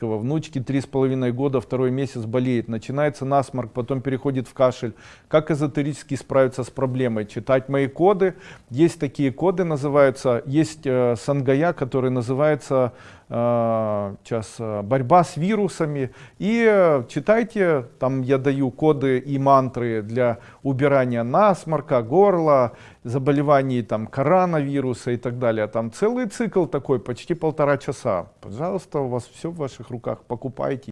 детского. Внучке три с половиной года, второй месяц болеет. Начинается насморк, потом переходит в кашель. Как эзотерически справиться с проблемой? Читать мои коды. Есть такие коды, называются, есть э, сангая, который называется э, сейчас э, борьба с вирусами. И э, читайте, там я даю коды и мантры для убирания насморка, горла, заболеваний там коронавируса и так далее. Там целый цикл такой, почти полтора часа. Пожалуйста, у вас все в ваших руках, покупайте.